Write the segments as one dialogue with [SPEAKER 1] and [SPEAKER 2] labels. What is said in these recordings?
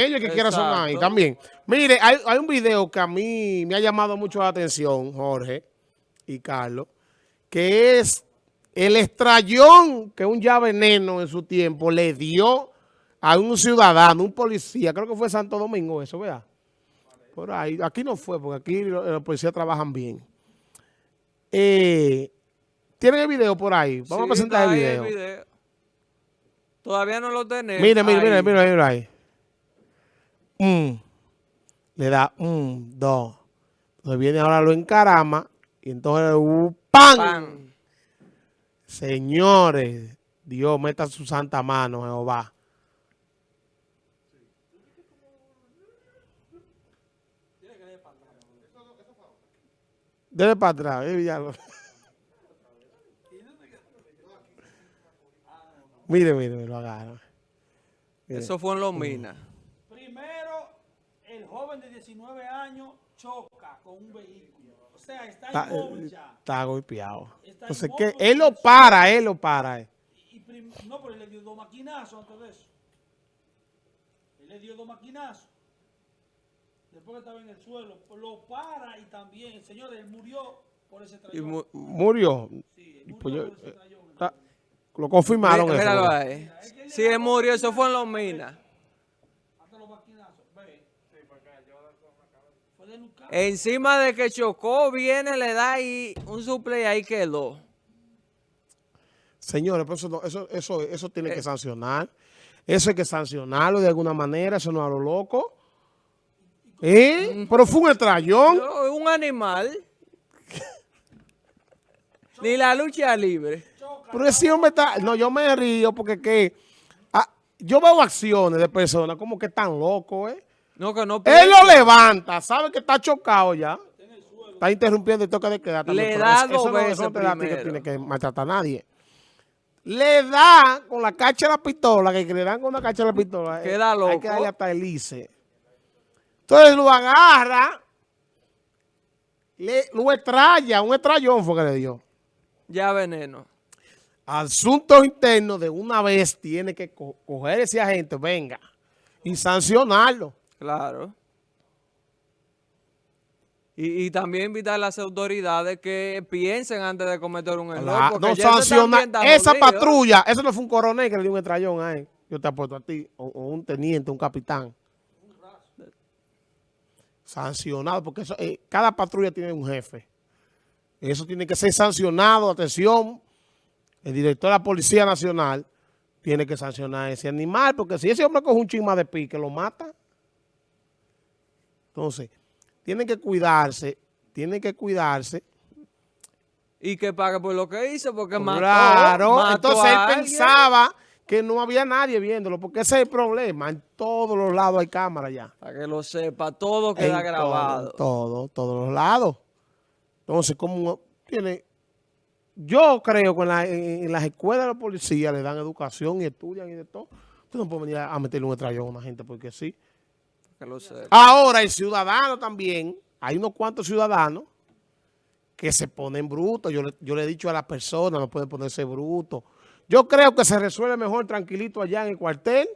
[SPEAKER 1] ellos que quieran sonar ahí también. Mire, hay, hay, un video que a mí me ha llamado mucho la atención, Jorge y Carlos, que es el estrellón que un ya veneno en su tiempo le dio a un ciudadano, un policía, creo que fue Santo Domingo eso, ¿verdad? Por ahí, aquí no fue, porque aquí los, policías trabajan bien. Eh, ¿Tienen el video por ahí? Vamos a presentar el video. el video.
[SPEAKER 2] Todavía no lo tenemos.
[SPEAKER 1] Mire, mire, mire, mire, mire ahí un, le da un, dos. Entonces viene ahora lo encarama y entonces uh, ¡pam! Señores, Dios meta su santa mano, Jehová. Debe para atrás, eh, Mire, mire, me lo agarra.
[SPEAKER 2] Eso fue en Los Minas
[SPEAKER 3] 19 años choca con un vehículo. O sea, está, está inmóvil ya.
[SPEAKER 1] Está golpeado. Entonces, ¿qué? Él lo para, él lo para.
[SPEAKER 3] Y, no, pero él le dio dos maquinazos antes de eso. Él le dio dos maquinazos. Después que estaba en el suelo, lo para y también, señor, él murió por ese trayón.
[SPEAKER 1] ¿Y murió? Sí, murió pues por ese trayón. lo confirmaron.
[SPEAKER 2] Mira, eso, Sí, él murió, eso fue en Los Minas. Encima de que chocó, viene, le da ahí un suple y ahí quedó.
[SPEAKER 1] Señores, eso, eso, eso, eso tiene que eh. sancionar. Eso hay que sancionarlo de alguna manera, eso no a lo loco. ¿Eh? Pero fue un estrellón.
[SPEAKER 2] un animal. Ni la lucha libre.
[SPEAKER 1] Pero ese hombre está... No, yo me río porque que... Ah, yo veo acciones de personas como que están locos, ¿eh?
[SPEAKER 2] No, que no
[SPEAKER 1] Él lo levanta, sabe que está chocado ya. Está interrumpiendo y toca de quedar.
[SPEAKER 2] Le da dos veces
[SPEAKER 1] no que tiene que maltratar a nadie. Le da con la cacha de la pistola, que le dan con la cacha de la pistola.
[SPEAKER 2] Eh, Queda loco.
[SPEAKER 1] Hay que darle hasta el ICE. Entonces lo agarra, le, lo estralla, un estrellón fue que le dio.
[SPEAKER 2] Ya veneno.
[SPEAKER 1] Asuntos internos de una vez tiene que coger ese agente, venga, y sancionarlo.
[SPEAKER 2] Claro. Y, también invitar a las autoridades que piensen antes de cometer un error.
[SPEAKER 1] no sanciona esa patrulla. Eso no fue un coronel que le dio un estrellón ahí. Yo te apuesto a ti. O, un teniente, un capitán. Sancionado. Porque eso, eh, cada patrulla tiene un jefe. Eso tiene que ser sancionado. Atención. El director de la Policía Nacional tiene que sancionar a ese animal. Porque si ese hombre coge un chisma de pique, lo mata. Entonces, tienen que cuidarse, tienen que cuidarse.
[SPEAKER 2] Y que pague por lo que hizo, porque mató,
[SPEAKER 1] Claro, entonces él pensaba que no había nadie viéndolo, porque ese es el problema. En todos los lados hay cámara ya.
[SPEAKER 2] Para que lo sepa, todo queda grabado.
[SPEAKER 1] Todo, todos los lados. Entonces, como tiene... Yo creo que en, las escuelas de la policía le dan educación y estudian y de todo. Usted no puede venir a meterle un estrellón a una gente porque sí. Ahora el ciudadano también, hay unos cuantos ciudadanos que se ponen brutos. Yo, yo le he dicho a las personas, no pueden ponerse brutos. Yo creo que se resuelve mejor tranquilito allá en el cuartel.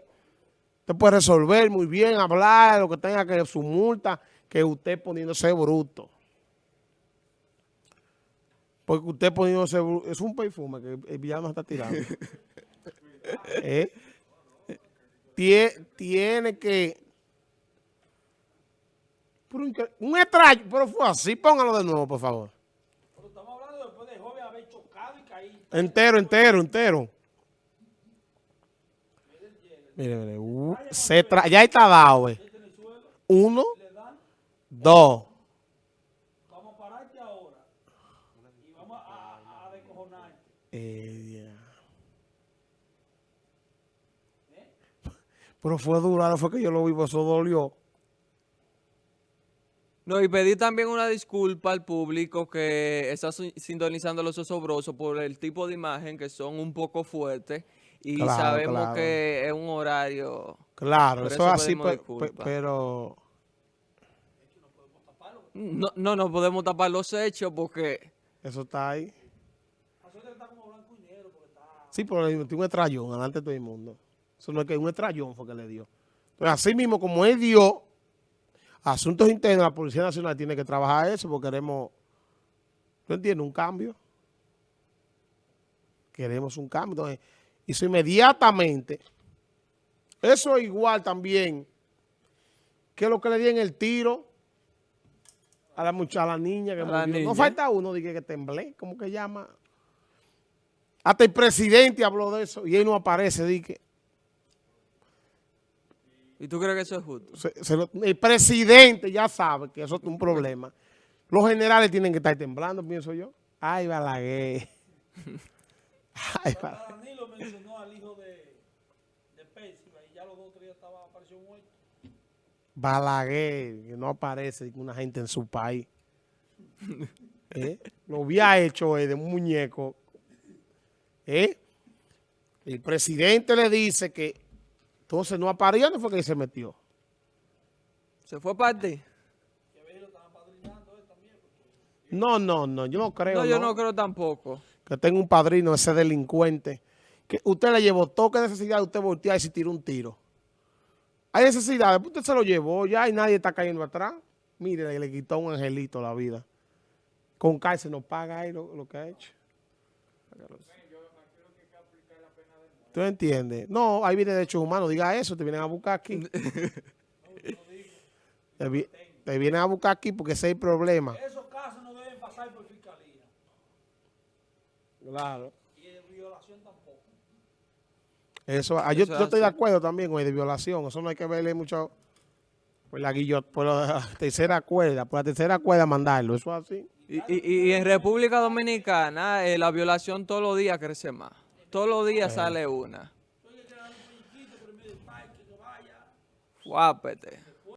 [SPEAKER 1] Usted puede resolver muy bien, hablar, lo que tenga que su multa, que usted poniéndose bruto. Porque usted poniéndose bruto, es un perfume que el villano está tirando. ¿Eh? tiene que un extraño, pero fue así. Póngalo de nuevo, por favor.
[SPEAKER 3] Pero estamos hablando después de joven haber chocado y caído.
[SPEAKER 1] Entero, entero, entero. Mire, mire. Uh, se ya está dado, eh. Uno, dos.
[SPEAKER 3] Vamos a pararte ahora. Y vamos a, a descojonarte.
[SPEAKER 1] Eh, ¿Eh? Pero fue duro, ahora fue que yo lo vi, pues eso dolió.
[SPEAKER 2] No, y pedí también una disculpa al público que está sintonizando los osobrosos por el tipo de imagen que son un poco fuertes y sabemos que es un horario...
[SPEAKER 1] Claro, eso, es así, pero...
[SPEAKER 2] No, no, no podemos tapar los hechos porque...
[SPEAKER 1] Eso está ahí. Sí, pero le dio un estrellón delante de todo el mundo. Eso no es que un estrellón fue que le dio. Entonces, así mismo como él dio asuntos internos, la Policía Nacional tiene que trabajar eso porque queremos, ¿tú entiendes? Un cambio. Queremos un cambio. Entonces, hizo inmediatamente. Eso es igual también que lo que le di en el tiro a la muchacha, a la niña que
[SPEAKER 2] A la
[SPEAKER 1] murió. No falta uno, dije que temblé, ¿cómo que llama? Hasta el presidente habló de eso y él no aparece, dije.
[SPEAKER 2] ¿Y tú crees que eso es justo?
[SPEAKER 1] Se- se lo- el presidente ya sabe que eso es un problema. Los generales tienen que estar temblando, pienso yo. Ay, Balaguer. Ay, Balaguer.
[SPEAKER 3] Danilo mencionó al hijo de, de y ya los dos o tres días estaba, apareció muerto.
[SPEAKER 1] Balaguer, que no aparece una gente en su país. ¿Eh? Lo había hecho eh, de un muñeco. ¿Eh? El presidente le dice que entonces no apareció, ¿dónde fue que se metió?
[SPEAKER 2] ¿Se fue parte?
[SPEAKER 1] No, no, no, yo no creo.
[SPEAKER 2] No, yo no creo tampoco.
[SPEAKER 1] que tenga un padrino, ese delincuente, que usted le llevó toque de necesidad, usted voltea y se tira un tiro. Hay necesidades, pues usted se lo llevó ya y nadie está cayendo atrás. Mire, le quitó un angelito la vida. Con cárcel no paga ahí lo, lo que ha hecho. ¿Tú entiendes? No, ahí viene derechos humanos, diga eso, te vienen a buscar aquí. te, vi- te vienen a buscar aquí porque ese es el problema.
[SPEAKER 3] Esos casos no deben pasar por fiscalía.
[SPEAKER 1] Claro.
[SPEAKER 3] Y de violación tampoco.
[SPEAKER 1] Eso, ah, yo,
[SPEAKER 2] Eso
[SPEAKER 1] yo estoy de acuerdo también con el de violación. Eso no hay que verle mucho por la guillot, por la tercera cuerda, por la tercera cuerda mandarlo. Eso es así.
[SPEAKER 2] Y, y- y en República Dominicana eh, la violación todos los días crece más. Todos los días sale una. Guápete.